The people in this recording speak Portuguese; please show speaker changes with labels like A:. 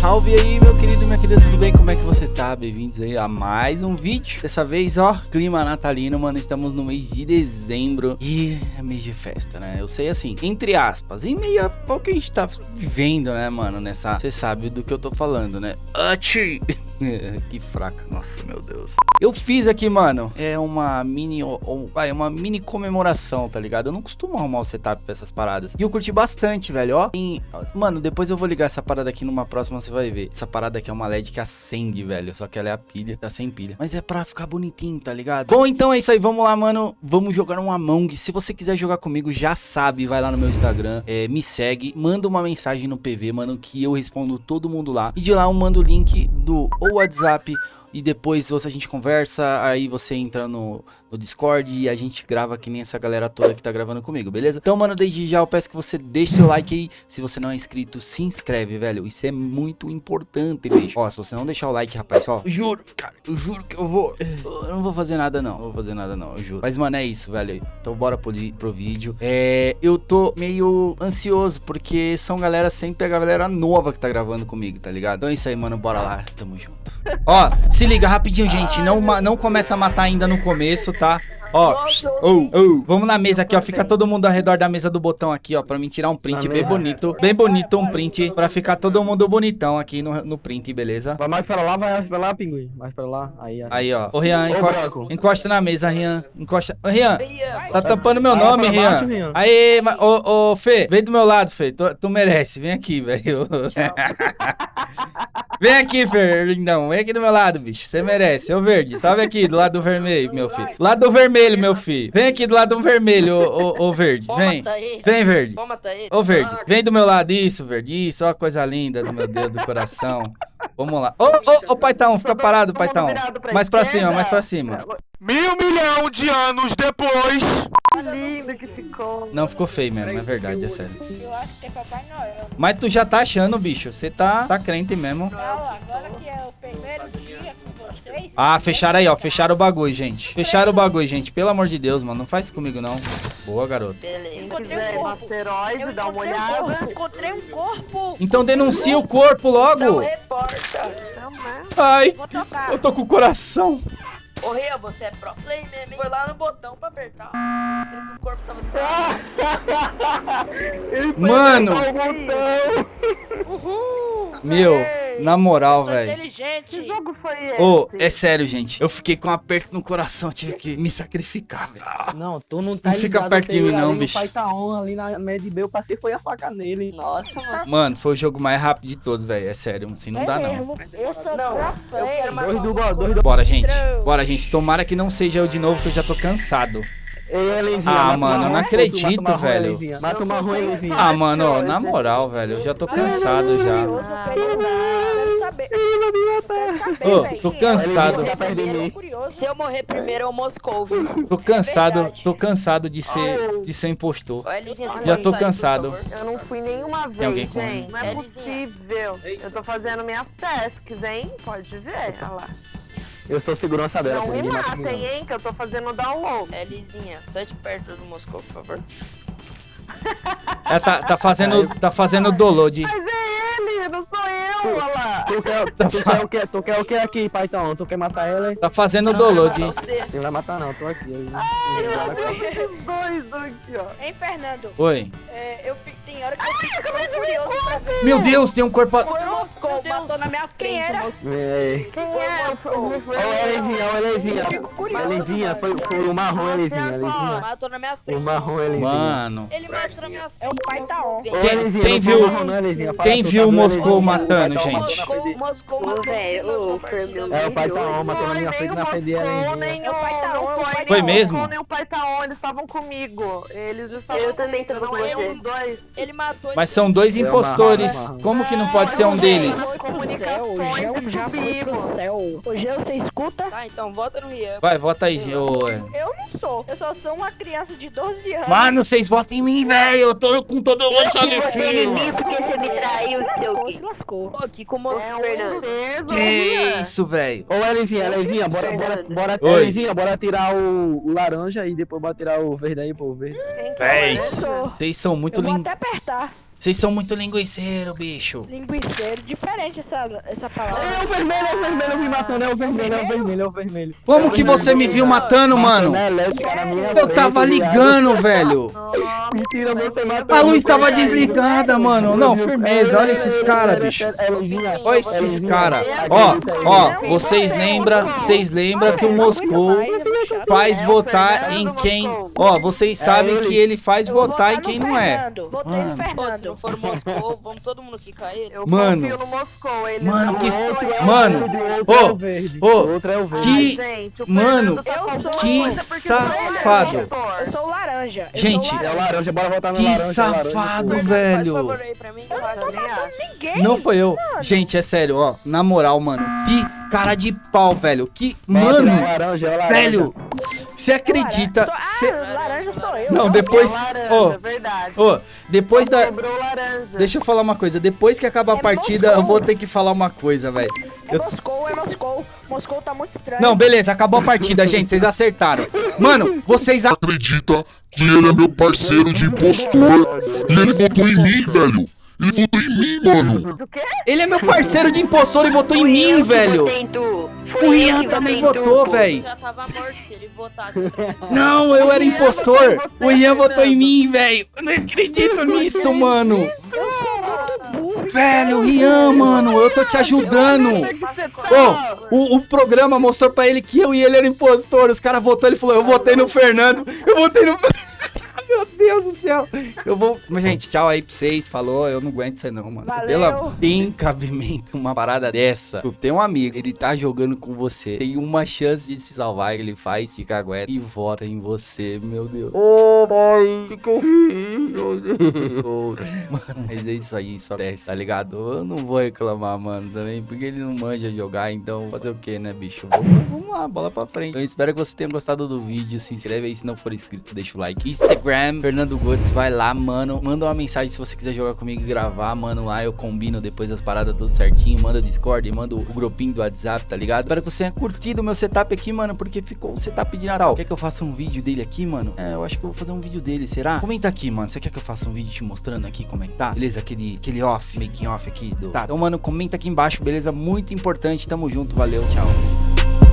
A: salve aí, meu querido e minha querida, tudo bem? Como é que você tá? Bem-vindos aí a mais um vídeo. Dessa vez, ó, clima natalino, mano, estamos no mês de dezembro e é mês de festa, né? Eu sei assim, entre aspas, em meio ao que a gente tá vivendo, né, mano, nessa... Você sabe do que eu tô falando, né? Achi! que fraca, nossa, meu Deus. Eu fiz aqui, mano, é uma mini, ou, vai, uma mini comemoração, tá ligado? Eu não costumo arrumar o setup pra essas paradas. E eu curti bastante, velho, ó. E, mano, depois eu vou ligar essa parada aqui numa próxima, você vai ver. Essa parada aqui é uma LED que acende, velho, só que ela é a pilha, tá sem pilha. Mas é pra ficar bonitinho, tá ligado? Bom, então é isso aí, vamos lá, mano. Vamos jogar um Among. Se você quiser jogar comigo, já sabe, vai lá no meu Instagram, é, me segue, manda uma mensagem no PV, mano, que eu respondo todo mundo lá. E de lá eu mando o link do ou WhatsApp e depois você, a gente conversa, aí você entra no, no Discord e a gente grava que nem essa galera toda que tá gravando comigo, beleza? Então, mano, desde já eu peço que você deixe seu like aí, se você não é inscrito, se inscreve, velho, isso é muito importante, bicho. Ó, se você não deixar o like, rapaz, ó, eu juro, cara, eu juro que eu vou, eu não vou fazer nada não, não vou fazer nada não, eu juro. Mas, mano, é isso, velho, então bora pro, pro vídeo. É, eu tô meio ansioso, porque são galera, sempre a galera nova que tá gravando comigo, tá ligado? Então é isso aí, mano, bora lá, tamo junto. Ó, se liga rapidinho, gente. Não, não começa a matar ainda no começo, tá? Ó, oh, oh, vamos na mesa aqui, ó. Fica todo mundo ao redor da mesa do botão aqui, ó. Pra mim tirar um print bem bonito. Bem bonito um print. Pra ficar todo mundo bonitão aqui no, no print, beleza?
B: Vai mais pra lá, vai mais pra lá, pinguim. Mais pra lá. Aí,
A: aí ó. Ô, Rian, enco encosta na mesa, Rian. Encosta. Ô, Rian, tá tampando meu nome, Rian. Aí, ô, ô, Fê, vem do meu lado, Fê. Tu, tu merece. Vem aqui, velho. Vem aqui, Fernandão. Vem aqui do meu lado, bicho. Você merece. Ô, verde. Salve aqui, do lado do vermelho, meu filho. Lado do vermelho, meu filho. Vem aqui do lado do vermelho, ô, ô, ô verde. Vem. Vem, verde. Ô, verde. Vem do meu lado. Isso, verde. Isso, ó, coisa linda do meu Deus do coração. Vamos lá. Ô, ô, ô, Paitão, fica parado, Paitão. Mais pra cima, mais pra cima.
C: Mil milhão de anos depois.
D: lindo que ficou.
A: Não, ficou feio mesmo, é verdade, é sério. Eu acho que é Papai Noel. Mas tu já tá achando, bicho. Você tá, tá crente mesmo.
D: Não, agora que é o primeiro dia com vocês.
A: Ah, fecharam aí, ó. Fecharam o bagulho, gente. Fecharam o bagulho, gente. Pelo amor de Deus, mano. Não faz isso comigo, não. Boa, garoto.
D: Encontrei um corpo. Asteroide, dá uma olhada. Encontrei um corpo.
A: Então denuncia o corpo logo. Não
D: reporta.
A: Ai, eu tô com o coração.
D: Ô, Ria, você é pro play mesmo, Foi lá no botão pra apertar. Você no corpo tava...
A: Mano! Uhul! Meu, na moral, velho.
D: Que jogo foi esse?
A: Ô, oh, é sério, gente. Eu fiquei com um aperto no coração. Tive que me sacrificar, velho.
B: Não, tu não tá
A: Não fica perto de mim, não, bicho. O
B: pai tá on ali na Med B. Eu passei foi a faca nele.
D: Nossa,
A: mano. Mano, foi o jogo mais rápido de todos, velho. É sério. Assim não é dá, não.
D: Eu sou não. Eu quero
B: mais. Dois do, dois do...
A: Bora, gente. Bora, gente. Tomara que não seja eu de novo, que eu já tô cansado.
B: Ei,
A: ah, mano, não acredito, velho.
B: Mata uma ruim.
A: Ah, mano, ó, na moral, velho, eu já tô cansado já. Ô, tô cansado.
D: Se eu morrer primeiro, eu Moscou,
A: Tô cansado, tô cansado de ser, de ser impostor. Já tô cansado.
D: Eu não fui nenhuma vez,
A: alguém
D: gente. Não é possível. Eu tô fazendo minhas tasks, hein? Pode ver, olha lá.
B: Eu sou segurança dela.
D: Não me matem, hein, que eu tô fazendo download. Elizinha, sete perto do Moscou, por favor.
A: É, tá, tá fazendo, tá fazendo download.
D: Mas é ele, não sou eu, olha lá.
B: Tu quer, tá tu quer o que? Tu quer o que aqui, Paitão? Tu quer matar ela?
A: Tá fazendo download.
B: Não vai matar não, tô aqui.
D: Ah, dois aqui, ó. Hein, Fernando?
A: Oi.
D: É, eu fico, tem hora que eu fico Ai, curioso pra ver.
A: Meu Deus, tem um corpo...
D: Foi o Moscou, matou na minha frente. Quem era?
B: Moscou. Quem é? Foi o Moscou. Olha o Elevinha, olha o Elevinha. Fico curioso. Elevinha, foi, foi o marrom Elevinha.
D: Matou na minha frente.
B: O marrom Elevinha.
A: Mano.
D: Ele matou na minha frente. É o pai tá on.
A: Quem, quem viu, quem viu o Moscou matando, gente?
D: Moscou matou
B: É, o pai tá on, matou na minha frente na frente.
D: É o pai tá on.
A: Foi mesmo?
D: Nem o pai tá on, eles estavam comigo. Eles estavam Eu também tava com vocês. dois. Ele matou.
A: Mas são dois impostores. Como que não pode ser um deles?
D: Comunicações já foi pro céu. O Geo, você escuta? Tá, então vota no Rian.
A: Vai, vota aí, Geo.
D: Eu não sou. Eu só sou uma criança de 12 anos.
A: Mano, vocês votam em mim, velho. Eu tô com todo mundo só
D: nisso. porque você me traiu, seu... Se lascou. Aqui o Fernando.
A: Que isso, velho.
B: Ô, Elivinha, Elivinha, bora, bora, bora,
A: Oi.
B: Elivinha, bora tirar o, o, laranja e depois bora tirar o verde aí, pô, o verde.
A: Véis, vocês são muito lindos.
D: Vou até apertar.
A: Vocês são muito linguiceiro, bicho.
D: Linguiceiro, diferente essa, essa palavra.
B: É o vermelho, é o vermelho, eu vi matando, é o vermelho, é o vermelho, é o vermelho.
A: Como que você me viu matando, mano? Eu tava ligando, velho.
B: Mentira, você matou.
A: A luz tava desligada, mano. Não, firmeza. Olha esses caras, bicho. Olha esses caras. Ó, ó, vocês lembram, vocês lembram que o Moscou faz votar em quem... Ó, vocês sabem que ele faz votar em quem não é.
D: Votei no Fernando. Se não for Moscou, vamos todo mundo quicar ele. Eu
A: Mano.
D: confio no Moscou. Ele
A: Mano, que...
D: é.
A: Mano, ô, ô,
B: Outro é o verde.
A: que...
D: Gente, o
A: Mano,
D: tá eu sou
A: que safado.
D: Eu sou o laranja. eu
A: Gente,
D: sou
B: É o
D: laranja.
B: laranja, bora votar no
A: Que
B: laranja. é laranja.
A: safado, velho.
D: mim. Eu não.
A: Não foi eu. Gente, é sério, ó. Na moral, mano. Que cara de pau, velho. Que.
B: Mano, é laranja, é laranja.
A: velho. Você acredita?
D: Sou-
A: Cê-
D: Ah, laranja sou eu.
A: Não,
D: Eu-
A: depois.
D: eu-
A: Ó,
D: verdade.
A: ó. Depois da.
D: Sobrou laranja.
A: Deixa eu falar uma coisa. Depois que acabar a
D: É
A: partida, eu
D: Moscou.
A: vou ter que falar uma coisa, velho.
D: É
A: Eu-
D: Moscou, é Moscou. Moscou tá muito estranho.
A: Não, beleza, acabou a partida, gente. Vocês acertaram. Mano, vocês. a-
E: acredita que ele é meu parceiro de impostor e ele votou em mim, velho. Ele votou em mim, mano.
D: O quê?
A: Ele é meu parceiro de impostor e votou em mim, velho. O Ian também votou, velho.
F: Já tava morto se ele votasse outra pessoa.
A: Não, eu era impostor. O Ian votou em mim, velho. Eu não acredito nisso, mano. Velho, Ian, mano, eu tô te ajudando. Ô, o, o programa mostrou pra ele que eu e ele eram impostor. Os caras votou, ele falou, eu votei no Fernando. Eu votei no... Deus do céu. Eu vou... Mas, gente, tchau aí pra vocês. Falou, eu não aguento isso aí não, mano.
D: Valeu.
A: Pela... Tem cabimento uma parada dessa. Tu tem um amigo, ele tá jogando com você. Tem uma chance de se salvar, ele faz, fica aguenta e vota em você, meu Deus. Ô, mãe, que eu? Mano, mas é isso aí, só desce, tá ligado? Eu não vou reclamar, mano, também, porque ele não manja jogar, então fazer o que, né, bicho? Vamos, vamos lá, bola pra frente. Eu espero que você tenha gostado do vídeo, se inscreve aí se não for inscrito, deixa o like. Instagram, Fernando Gotes, vai lá, mano, manda uma mensagem se você quiser jogar comigo e gravar, mano, lá eu combino depois das paradas tudo certinho, manda o Discord, manda o grupinho do WhatsApp, tá ligado? Espero que você tenha curtido o meu setup aqui, mano, porque ficou um setup de Natal. Quer que eu faça um vídeo dele aqui, mano? É, eu acho que eu vou fazer um vídeo dele, será? Comenta aqui, mano, você quer que eu faça um vídeo te mostrando aqui como é que tá? Beleza? Aquele, aquele off, making off aqui do... Tá, então, mano, comenta aqui embaixo, beleza? Muito importante, tamo junto, valeu, tchau.